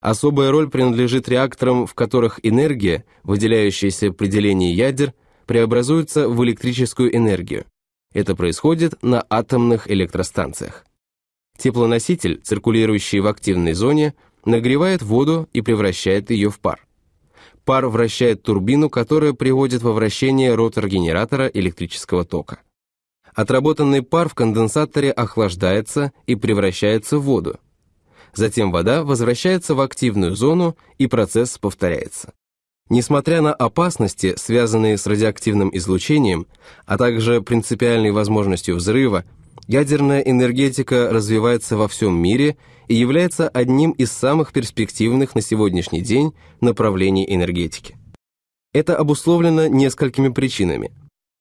Особая роль принадлежит реакторам, в которых энергия, выделяющаяся при делении ядер, преобразуется в электрическую энергию. Это происходит на атомных электростанциях. Теплоноситель, циркулирующий в активной зоне, нагревает воду и превращает ее в пар. Пар вращает турбину, которая приводит во вращение ротор генератора электрического тока. Отработанный пар в конденсаторе охлаждается и превращается в воду. Затем вода возвращается в активную зону и процесс повторяется. Несмотря на опасности, связанные с радиоактивным излучением, а также принципиальной возможностью взрыва, ядерная энергетика развивается во всем мире и является одним из самых перспективных на сегодняшний день направлений энергетики. Это обусловлено несколькими причинами.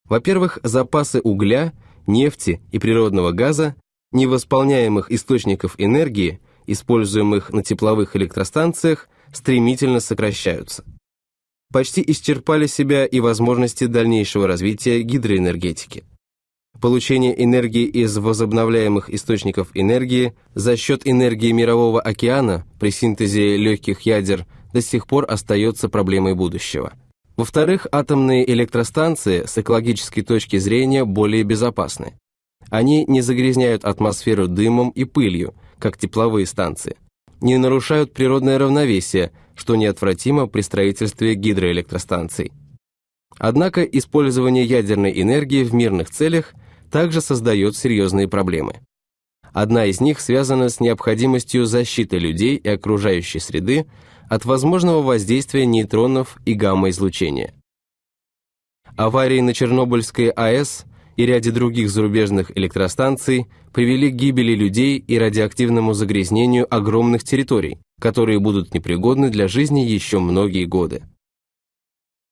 Во-первых, запасы угля, нефти и природного газа, невосполняемых источников энергии, используемых на тепловых электростанциях, стремительно сокращаются. Почти исчерпали себя и возможности дальнейшего развития гидроэнергетики. Получение энергии из возобновляемых источников энергии за счет энергии Мирового океана при синтезе легких ядер до сих пор остается проблемой будущего. Во-вторых, атомные электростанции с экологической точки зрения более безопасны. Они не загрязняют атмосферу дымом и пылью, как тепловые станции, не нарушают природное равновесие, что неотвратимо при строительстве гидроэлектростанций. Однако использование ядерной энергии в мирных целях также создает серьезные проблемы. Одна из них связана с необходимостью защиты людей и окружающей среды от возможного воздействия нейтронов и гамма-излучения. Аварии на Чернобыльской АЭС и ряде других зарубежных электростанций привели к гибели людей и радиоактивному загрязнению огромных территорий, которые будут непригодны для жизни еще многие годы.